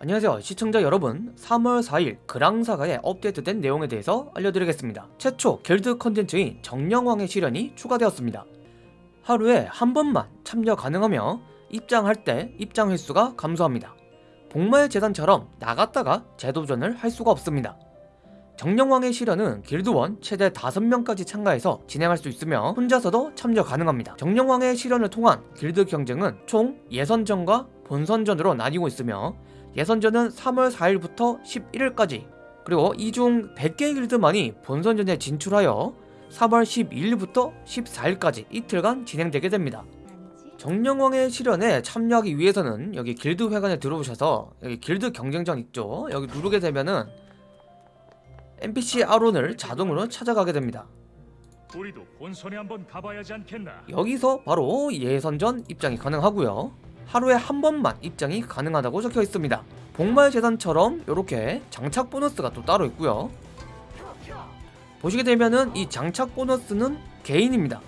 안녕하세요 시청자 여러분. 3월 4일 그랑사가의 업데이트된 내용에 대해서 알려드리겠습니다. 최초 길드 컨텐츠인 정령왕의 시련이 추가되었습니다. 하루에 한 번만 참여 가능하며 입장할 때 입장 횟수가 감소합니다. 복마의 재단처럼 나갔다가 재도전을 할 수가 없습니다. 정령왕의 시련은 길드원 최대 5명까지 참가해서 진행할 수 있으며 혼자서도 참여 가능합니다. 정령왕의 시련을 통한 길드 경쟁은 총 예선전과 본선전으로 나뉘고 있으며 예선전은 3월 4일부터 11일까지 그리고 이 중 100개의 길드만이 본선전에 진출하여 3월 12일부터 14일까지 이틀간 진행되게 됩니다. 정령왕의 실현에 참여하기 위해서는 여기 길드 회관에 들어오셔서 여기 길드 경쟁전 있죠? 여기 누르게 되면은 NPC 아론을 자동으로 찾아가게 됩니다. 여기서 바로 예선전 입장이 가능하고요 하루에 한 번만 입장이 가능하다고 적혀 있습니다. 복마의 재단처럼 이렇게 장착 보너스가 또 따로 있고요. 보시게 되면은 이 장착 보너스는 개인입니다.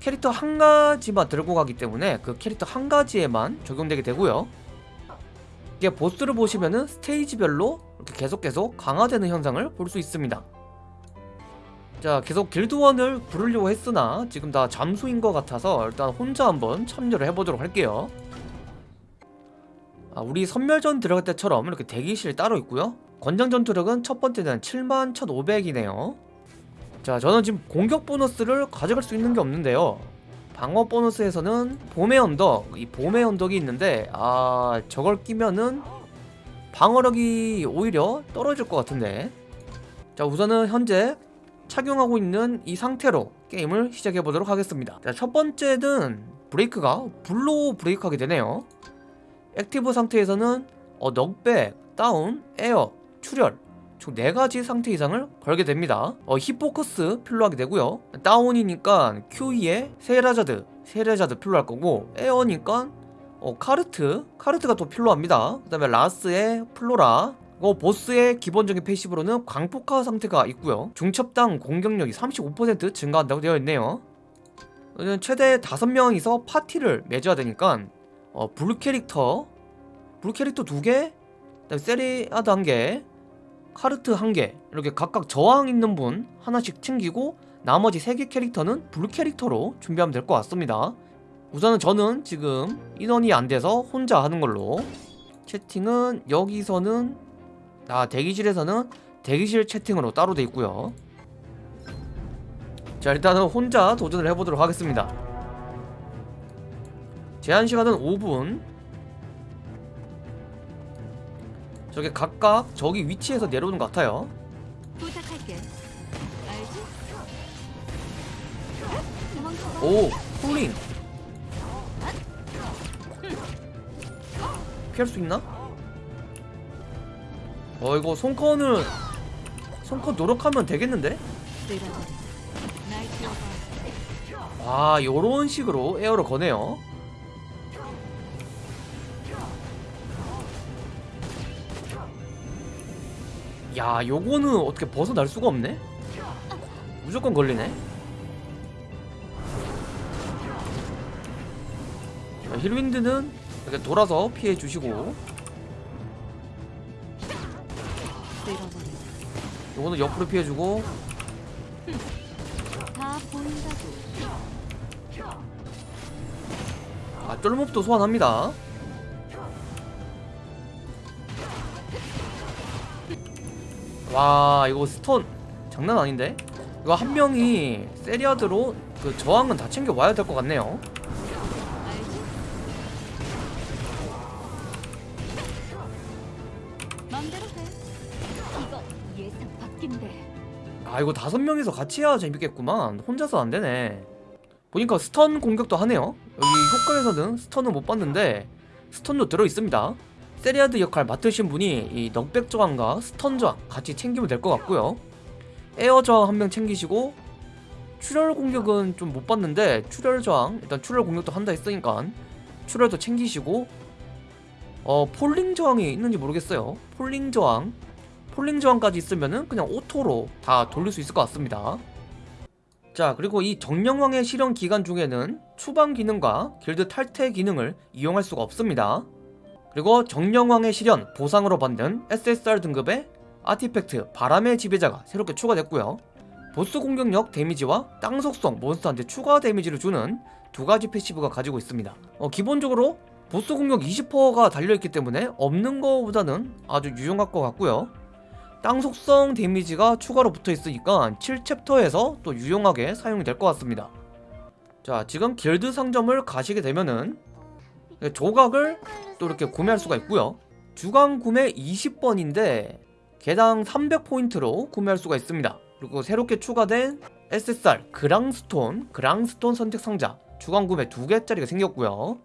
캐릭터 한 가지만 들고 가기 때문에 그 캐릭터 한 가지에만 적용되게 되고요. 이게 보스를 보시면은 스테이지별로 이렇게 계속 계속 강화되는 현상을 볼 수 있습니다. 자 계속 길드원을 부르려고 했으나 지금 다 잠수인 것 같아서 일단 혼자 한번 참여를 해보도록 할게요. 아, 우리 선멸전 들어갈 때처럼 이렇게 대기실 따로 있고요. 권장 전투력은 첫 번째는 71,500이네요. 자 저는 지금 공격 보너스를 가져갈 수 있는 게 없는데요. 방어 보너스에서는 봄의 언덕 이 봄의 언덕이 있는데 아 저걸 끼면은 방어력이 오히려 떨어질 것 같은데. 자 우선은 현재 착용하고 있는 이 상태로 게임을 시작해 보도록 하겠습니다. 자, 첫 번째는 브레이크가 불로 브레이크하게 되네요 액티브 상태에서는 어, 넉백, 다운, 에어, 출혈. 총 4가지 상태 이상을 걸게 됩니다. 어, 힙포커스 필요하게 되고요. 다운이니까 QE에 세라자드, 세라자드 필요할 거고 에어니까 어, 카르트, 카르트가 또 필요합니다. 그 다음에 라스의 플로라 어, 보스의 기본적인 패시브로는 광폭화 상태가 있고요. 중첩당 공격력이 35% 증가한다고 되어 있네요. 최대 5명이서 파티를 맺어야 되니까 어, 블루 캐릭터? 블루 캐릭터 2개? 그다음에 세리아드 1개 카르트 1개 이렇게 각각 저항 있는 분 하나씩 챙기고 나머지 3개 캐릭터는 블루 캐릭터로 준비하면 될 것 같습니다. 우선은 저는 지금 인원이 안 돼서 혼자 하는 걸로. 채팅은 여기서는 아 대기실에서는 대기실 채팅으로 따로 돼 있고요. 자 일단은 혼자 도전을 해보도록 하겠습니다 제한시간은 5분. 저게 각각 저기 위치에서 내려오는 것 같아요. 오 폴링. 피할 수 있나? 어 이거 손컨을 손컨 노력하면 되겠는데? 아 요런 식으로 에어를 거네요 야 요거는 어떻게 벗어날 수가 없네? 무조건 걸리네 자, 힐윈드는 이렇게 돌아서 피해 주시고 쓸어버려. 요거는 옆으로 피해 주고 다 보인다고. 아 쫄몹도 소환합니다 와 이거 스톤 장난 아닌데? 이거 한 명이 세리아드로 그 저항은 다 챙겨 와야 될 것 같네요. 아 이거 다섯 명이서 같이 해야 재밌겠구만. 혼자서 안 되네. 보니까 stun 공격도 하네요. 여기 효과에서는 stun은 못 봤는데 stun도 들어있습니다 세리아드 역할 맡으신 분이 이 knockback 저항과 stun 저항 같이 챙기면 될 것 같고요. 에어 저항 한 명 챙기시고 출혈 공격은 좀 못 봤는데 출혈 저항 일단 출혈 공격도 한다 했으니까 출혈도 챙기시고 어 falling 저항이 있는지 모르겠어요. falling 저항 falling 저항까지 있으면은 그냥 auto로 다 돌릴 수 있을 것 같습니다. 자 그리고 이 정령왕의 시련 기간 중에는 추방 기능과 길드 탈퇴 기능을 이용할 수가 없습니다 그리고 정령왕의 시련 보상으로 받는 SSR 등급의 artifact 바람의 지배자가 새롭게 추가됐고요. 보스 공격력 damage와 땅 속성 몬스터한테 추가 damage를 주는 두 가지 passive가 가지고 있습니다. 어, 기본적으로 보스 공격 20%가 달려있기 때문에 없는 거보다는 아주 유용할 것 같고요. 땅 속성 데미지가 추가로 붙어 있으니까 7챕터에서 또 유용하게 사용이 될 것 같습니다. 자 지금 길드 상점을 가시게 되면은 조각을 또 이렇게 구매할 수가 있고요. 주간 구매 20번인데 개당 300포인트로 구매할 수가 있습니다. 그리고 새롭게 추가된 SSR 그랑스톤 그랑스톤 선택 상자 주간 구매 2개짜리가 생겼고요.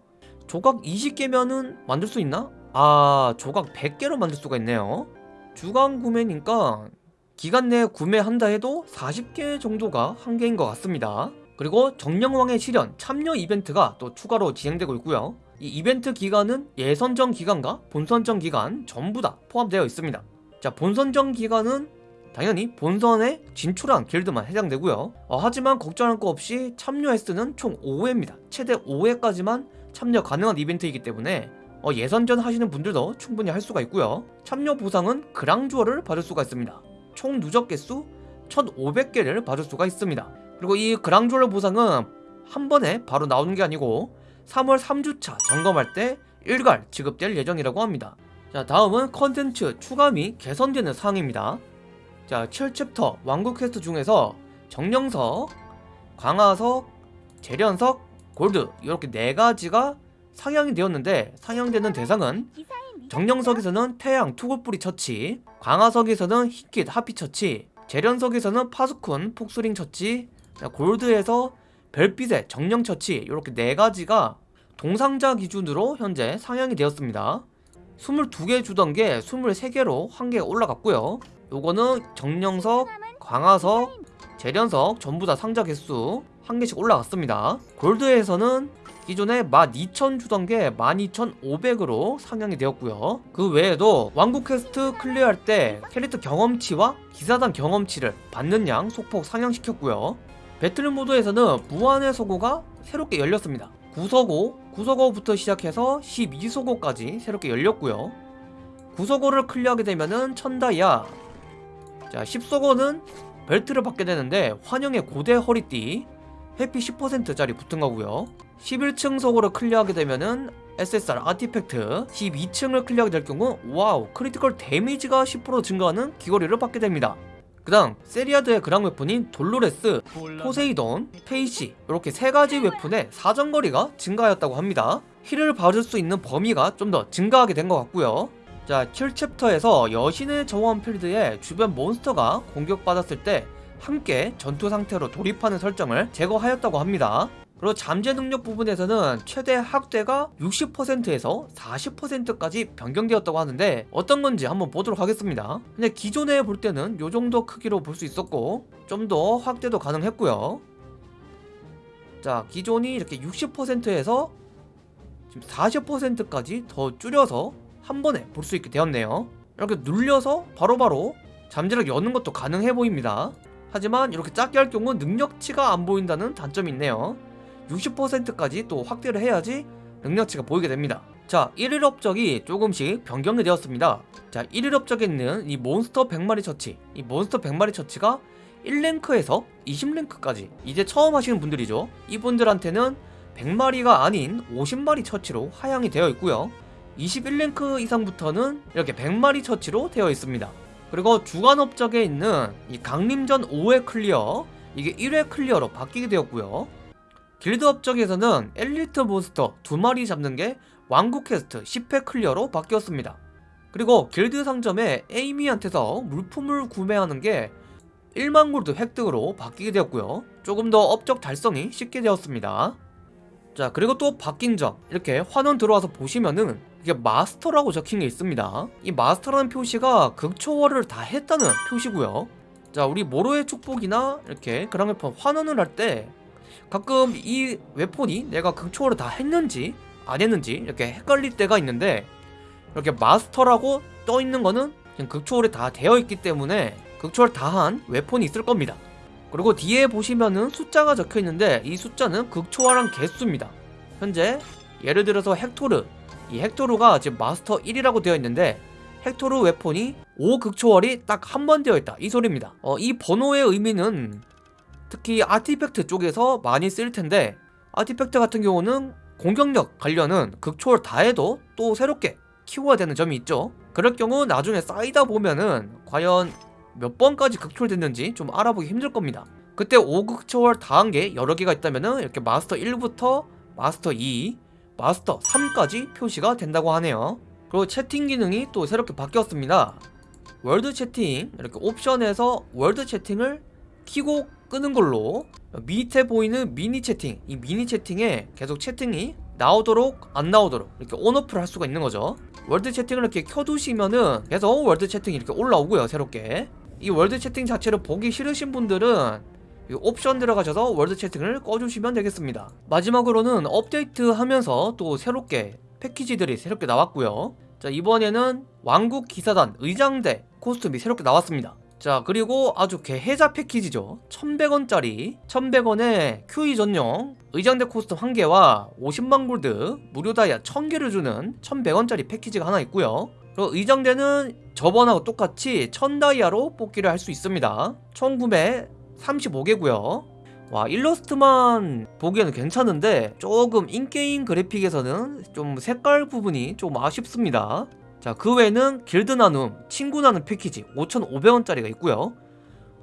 조각 20개면은 만들 수 있나? 아 조각 100개로 만들 수가 있네요. 주간 구매니까 기간 내에 구매한다 해도 40개 정도가 한계인 것 같습니다. 그리고 정령왕의 시련 참여 이벤트가 또 추가로 진행되고 있고요 이 이벤트 기간은 예선전 기간과 본선전 기간 전부 다 포함되어 있습니다. 자 본선전 기간은 당연히 본선에 진출한 길드만 해당되고요. 어, 하지만 걱정할 거 없이 참여 횟수는 총 5회입니다. 최대 5회까지만 참여 가능한 이벤트이기 때문에 어, 예선전 하시는 분들도 충분히 할 수가 있고요. 참여 보상은 그랑주어를 받을 수가 있습니다. 총 누적 개수 1500개를 받을 수가 있습니다. 그리고 이 그랑주어 보상은 한 번에 바로 나오는 게 아니고 3월 3주차 점검할 때 일괄 지급될 예정이라고 합니다. 자 다음은 컨텐츠 추가 및 개선되는 사항입니다. 자 7챕터 왕국 퀘스트 중에서 정령석, 강화석, 재련석, 골드 이렇게 네 가지가 상향이 되었는데 상향되는 대상은 정령석에서는 태양 투굴뿌리 처치 광화석에서는 히킷 하피 처치 재련석에서는 파수쿤 폭스링 처치 자, 골드에서 별빛의 정령 처치 이렇게 네 가지가 동상자 기준으로 현재 상향이 되었습니다. 22개 주던 게 23개로 한 개가 올라갔고요. 요거는 정령석, 강화석, 제련석 전부 다 상자 개수 한 개씩 올라갔습니다. 골드에서는 기존에 12,000 주던 게 12,500으로 상향이 되었고요. 그 외에도 왕국 quest clear할 때 캐릭터 경험치와 기사단 경험치를 받는 양 소폭 상향시켰고요 battle mode에서는 무한의 소고가 새롭게 열렸습니다. 9서고, 9서고부터 시작해서 12서고까지 새롭게 열렸고요. 9서고를 clear하게 되면은 천다이아. 자 10서고는 벨트를 받게 되는데 환영의 고대 허리띠 회피 10%짜리 붙은 거고요. 11층 서고를 clear하게 되면은 SSR artifact 12층을 clear하게 될 경우 wow critical damage가 10% 증가하는 귀걸이를 받게 됩니다 그 다음 세리아드의 그랑 weapon인 돌로레스, 포세이돈, 페이시 이렇게 세 가지 weapon의 사정거리가 증가하였다고 합니다. 힐을 받을 수 있는 범위가 좀 더 증가하게 된 것 같고요. 자 7챕터에서 여신의 정원 필드에 주변 몬스터가 공격받았을 때 함께 전투 상태로 돌입하는 설정을 제거하였다고 합니다 그리고 잠재 능력 부분에서는 최대 확대가 60%에서 40%까지 변경되었다고 하는데 어떤 건지 한번 보도록 하겠습니다. 근데 기존에 볼 때는 요 정도 크기로 볼 수 있었고 좀 더 확대도 가능했고요. 자 기존이 이렇게 60%에서 지금 40%까지 더 줄여서 한 번에 볼 수 있게 되었네요. 이렇게 눌려서 바로바로 잠재력 여는 것도 가능해 보입니다. 하지만 이렇게 작게 할 경우 능력치가 안 보인다는 단점이 있네요 60%까지 또 확대를 해야지 능력치가 보이게 됩니다. 자 1일 업적이 조금씩 변경이 되었습니다. 자 1일 업적에 있는 이 몬스터 100마리 처치. 이 몬스터 100마리 처치가 1 rank에서 20 rank까지. 이제 처음 하시는 분들이죠. 이분들한테는 100마리가 아닌 50마리 처치로 하향이 되어 있고요. 21 rank 이상부터는 이렇게 100마리 처치로 되어 있습니다. 그리고 주간 업적에 있는 이 강림전 5회 clear 이게 1회 clear로 바뀌게 되었고요 길드 업적에서는 엘리트 몬스터 2마리 잡는 게 왕국 퀘스트 10회 clear로 바뀌었습니다. 그리고 길드 상점에 에이미한테서 물품을 구매하는 게 1만 골드 획득으로 바뀌게 되었고요. 조금 더 업적 달성이 쉽게 되었습니다. 자 그리고 또 바뀐 점. 이렇게 환원 들어와서 보시면은 이게 마스터라고 적힌 게 있습니다. 이 마스터라는 표시가 극초월을 다 했다는 표시고요. 자 우리 모로의 축복이나 이렇게 그랑 웨폰 환원을 할 때 가끔 이 웨폰이 내가 극초월을 다 했는지 안 했는지 이렇게 헷갈릴 때가 있는데 이렇게 마스터라고 떠 있는 거는 그냥 극초월이 다 되어 있기 때문에 극초월 다한 웨폰이 있을 겁니다. 그리고 뒤에 보시면은 숫자가 적혀 있는데 이 숫자는 극초월한 개수입니다. 현재 예를 들어서 헥토르. 이 헥토르가 지금 마스터 1이라고 되어 있는데 헥토르 웨폰이 5극초월이 딱 한 번 되어 있다. 이 소리입니다. 어, 이 번호의 의미는 특히 아티팩트 쪽에서 많이 쓸 텐데 아티팩트 같은 경우는 공격력 관련은 극초월 다 해도 또 새롭게 키워야 되는 점이 있죠. 그럴 경우 나중에 쌓이다 보면은 과연 몇 번까지 극초월 됐는지 좀 알아보기 힘들 겁니다. 그때 5극초월 다 한 게 여러 개가 있다면은 이렇게 마스터 1부터 마스터 2, 마스터 3까지 표시가 된다고 하네요. 그리고 채팅 기능이 또 새롭게 바뀌었습니다. world 채팅 이렇게 옵션에서 world 채팅을 키고 끄는 걸로 밑에 보이는 미니 채팅 이 미니 채팅에 계속 채팅이 나오도록 안 나오도록 이렇게 on/off를 할 수가 있는 거죠. 월드 채팅을 이렇게 켜두시면은 계속 월드 채팅이 이렇게 올라오고요 새롭게. 이 월드 채팅 자체를 보기 싫으신 분들은 이 옵션 들어가셔서 월드 채팅을 꺼주시면 되겠습니다. 마지막으로는 업데이트 하면서 또 새롭게 패키지들이 새롭게 나왔고요. 자 이번에는 왕국 기사단 의장대 코스튬이 새롭게 나왔습니다 자 그리고 아주 개혜자 패키지죠. 1100원짜리 1100원에 QE 전용 의장대 코스튬 1개와 50만 골드 무료 다이아 1000개를 주는 1100원짜리 패키지가 하나 있고요. 그리고 의장대는 저번하고 똑같이 1000다이아로 뽑기를 할 수 있습니다. 총 구매 35개고요. 와 일러스트만 보기에는 괜찮은데 조금 인게임 그래픽에서는 좀 색깔 부분이 좀 아쉽습니다 자 그 외에는 길드 나눔, 친구 나눔 패키지 5,500원짜리가 있고요.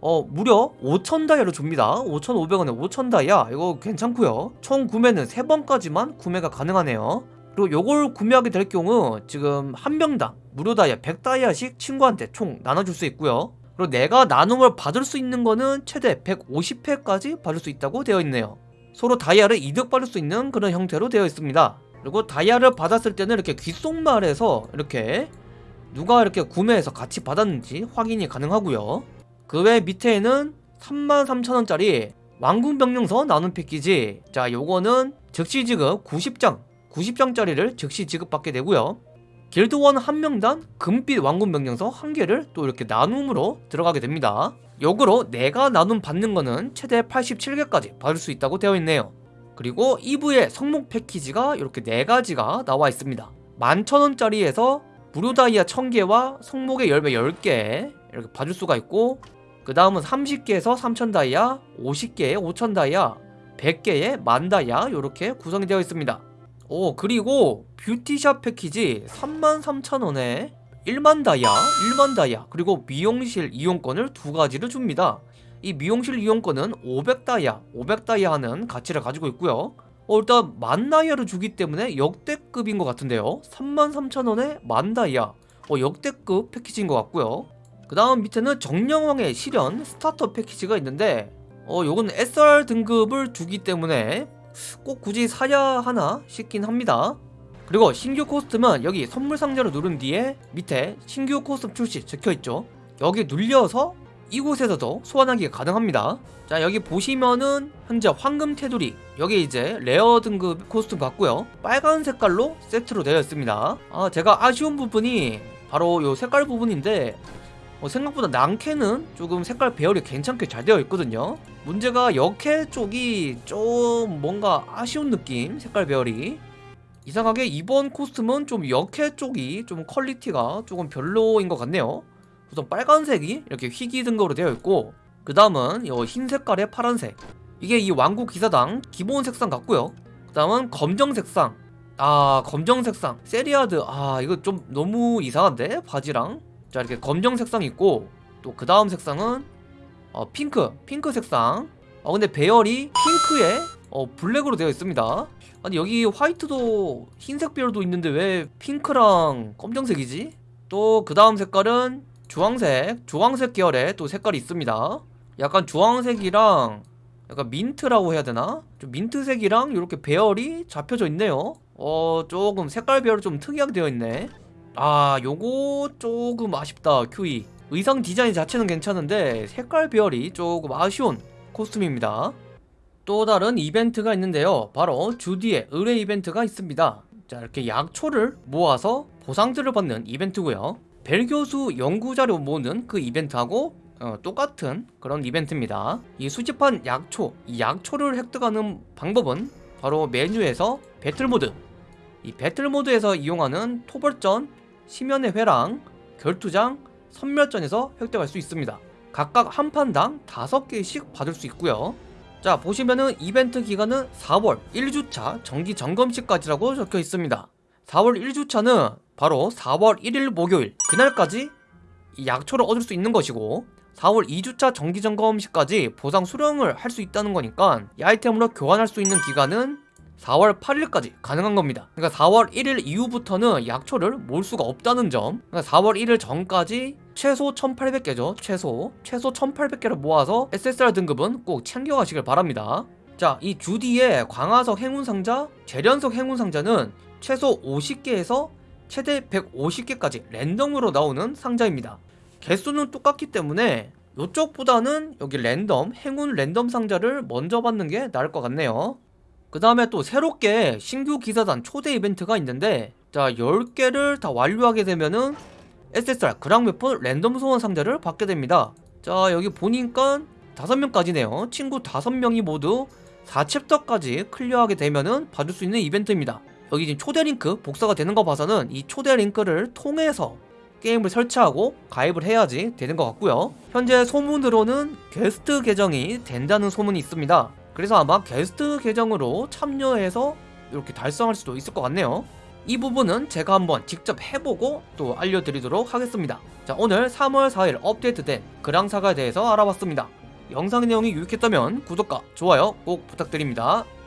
어 무려 5,000다이아로 줍니다. 5,500원에 5,000다이아 이거 괜찮고요. 총 구매는 3번까지만 구매가 가능하네요. 그리고 요걸 구매하게 될 경우 지금 한 명당 무료 다이아 100다이아씩 친구한테 총 나눠줄 수 있고요. 그리고 내가 나눔을 받을 수 있는 거는 최대 150회까지 받을 수 있다고 되어 있네요. 서로 다이아를 이득 받을 수 있는 그런 형태로 되어 있습니다 그리고 다이아를 받았을 때는 이렇게 귓속말에서 이렇게 누가 이렇게 구매해서 같이 받았는지 확인이 가능하고요 그 외 밑에는 33,000원짜리 왕궁명령서 나눔 패키지 자 요거는 즉시 지급 90장 90장짜리를 즉시 지급받게 되고요 길드원 한 명당 금빛 왕군 명령서 한 개를 또 이렇게 나눔으로 들어가게 됩니다. 역으로 내가 나눔 받는 거는 최대 87개까지 받을 수 있다고 되어 있네요. 그리고 2부의 성목 패키지가 이렇게 4가지가 나와 있습니다. 11,000원짜리에서 무료 다이아 1000개와 성목의 열매 10개 이렇게 받을 수가 있고 그 다음은 30개에서 3000 다이아, 50개에 5000 다이아, 100개에 만 다이아 이렇게 구성이 되어 있습니다. 오 그리고 뷰티샵 패키지 33,000원에 1만 다이아, 1만 다이아 그리고 미용실 이용권을 두 가지를 줍니다 이 미용실 이용권은 500다이아, 500다이아 하는 가치를 가지고 있고요. 어, 일단 만 다이아를 주기 때문에 역대급인 것 같은데요. 33,000원에 만 다이아. 어, 역대급 패키지인 것 같고요. 그 다음 밑에는 정령왕의 시련 스타터 패키지가 있는데 어 요건 SR 등급을 주기 때문에 꼭 굳이 사야 하나 싶긴 합니다. 그리고 신규 코스튬은 여기 선물 상자를 누른 뒤에 밑에 신규 코스튬 출시 적혀있죠. 여기 눌려서 이곳에서도 소환하기가 가능합니다. 자 여기 보시면은 현재 황금 테두리 여기 이제 레어 등급 코스튬 같고요. 빨간 색깔로 세트로 되어 있습니다. 아 제가 아쉬운 부분이 바로 요 색깔 부분인데 어, 생각보다 남캐는 조금 색깔 배열이 괜찮게 잘 되어 있거든요. 문제가 여캐 쪽이 좀 뭔가 아쉬운 느낌 색깔 배열이. 이상하게 이번 코스튬은 좀 여캐 쪽이 좀 퀄리티가 조금 별로인 것 같네요 우선 빨간색이 이렇게 희귀 등급으로 되어 있고 그 다음은 흰 색깔의 파란색. 이게 이 왕국 기사단 기본 색상 같고요. 그 다음은 검정 색상. 아 검정 색상. 세리아드. 아 이거 좀 너무 이상한데? 바지랑. 자 이렇게 검정 색상 있고 또 그 다음 색상은 어, 핑크. 핑크 색상. 어 근데 배열이 핑크에 어, 블랙으로 되어 있습니다. 아니 여기 화이트도 흰색 배열도 있는데 왜 핑크랑 검정색이지? 또 그 다음 색깔은 주황색 주황색 계열의 또 색깔이 있습니다. 약간 주황색이랑 약간 민트라고 해야 되나? 좀 민트색이랑 이렇게 배열이 잡혀져 있네요. 어 조금 색깔 배열이 좀 특이하게 되어 있네. 아 요거 조금 아쉽다 QE 의상 디자인 자체는 괜찮은데 색깔 배열이 조금 아쉬운 코스튬입니다. 또 다른 이벤트가 있는데요. 바로 주디의 의뢰 이벤트가 있습니다. 자 이렇게 약초를 모아서 보상들을 받는 이벤트고요 벨 교수 연구자료 모으는 그 이벤트하고 어, 똑같은 그런 이벤트입니다 이 수집한 약초 이 약초를 획득하는 방법은 바로 메뉴에서 배틀모드 이 배틀 모드에서 이용하는 토벌전, 심연의 회랑, 결투장, 선멸전에서 획득할 수 있습니다. 각각 한 판당 5개씩 받을 수 있고요. 자 보시면은 이벤트 기간은 4월 1주차 정기 점검시까지라고 적혀 있습니다. 4월 1주차는 바로 4월 1일 목요일 그날까지 이 약초를 얻을 수 있는 것이고 4월 2주차 정기 점검 시까지 보상 수령을 할 수 있다는 거니까 이 아이템으로 교환할 수 있는 기간은 4월 8일까지 가능한 겁니다. 그러니까 4월 1일 이후부터는 약초를 모을 수가 없다는 점. 그러니까 4월 1일 전까지 최소 1800개죠. 최소. 최소 1800개를 모아서 SSR 등급은 꼭 챙겨가시길 바랍니다. 자, 이 주디의 광화석 행운 상자, 재련석 행운 상자는 최소 50개에서 최대 150개까지 랜덤으로 나오는 상자입니다. 개수는 똑같기 때문에 이쪽보다는 여기 랜덤, 행운 랜덤 상자를 먼저 받는 게 나을 것 같네요. 그 다음에 또 새롭게 신규 기사단 초대 이벤트가 있는데 자 10개를 다 완료하게 되면은 SSR 그랑웨폰 랜덤 소원 상자를 받게 됩니다 자 여기 보니까 5명까지네요 친구 5명이 모두 4챕터까지 클리어하게 되면은 받을 수 있는 이벤트입니다 여기 지금 초대 링크 복사가 되는 거 봐서는 이 초대 링크를 통해서 게임을 설치하고 가입을 해야지 되는 것 같고요. 현재 소문으로는 게스트 계정이 된다는 소문이 있습니다. 그래서 아마 게스트 계정으로 참여해서 이렇게 달성할 수도 있을 것 같네요. 이 부분은 제가 한번 직접 해보고 또 알려드리도록 하겠습니다. 자 오늘 3월 4일 업데이트된 그랑사가에 대해서 알아봤습니다. 영상 내용이 유익했다면 구독과 좋아요 꼭 부탁드립니다